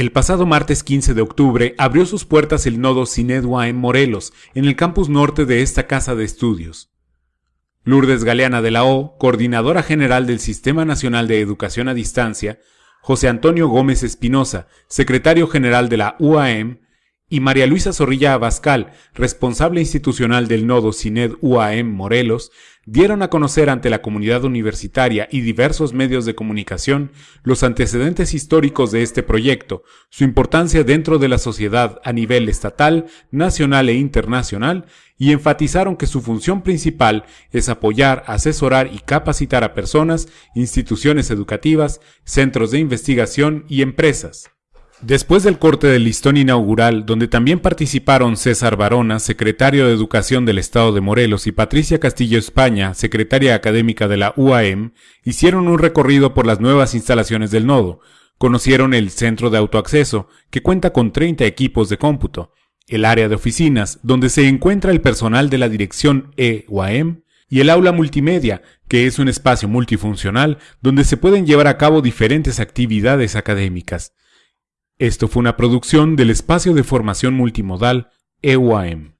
El pasado martes 15 de octubre abrió sus puertas el nodo Cinedua en Morelos, en el campus norte de esta casa de estudios. Lourdes Galeana de la O, coordinadora general del Sistema Nacional de Educación a Distancia, José Antonio Gómez Espinosa, secretario general de la UAM, y María Luisa Zorrilla Abascal, responsable institucional del nodo CINED UAM Morelos, dieron a conocer ante la comunidad universitaria y diversos medios de comunicación los antecedentes históricos de este proyecto, su importancia dentro de la sociedad a nivel estatal, nacional e internacional, y enfatizaron que su función principal es apoyar, asesorar y capacitar a personas, instituciones educativas, centros de investigación y empresas. Después del corte del listón inaugural, donde también participaron César Barona, secretario de Educación del Estado de Morelos, y Patricia Castillo España, secretaria académica de la UAM, hicieron un recorrido por las nuevas instalaciones del nodo. Conocieron el centro de autoacceso, que cuenta con 30 equipos de cómputo, el área de oficinas, donde se encuentra el personal de la dirección E-UAM, y el aula multimedia, que es un espacio multifuncional donde se pueden llevar a cabo diferentes actividades académicas. Esto fue una producción del espacio de formación multimodal EUAM.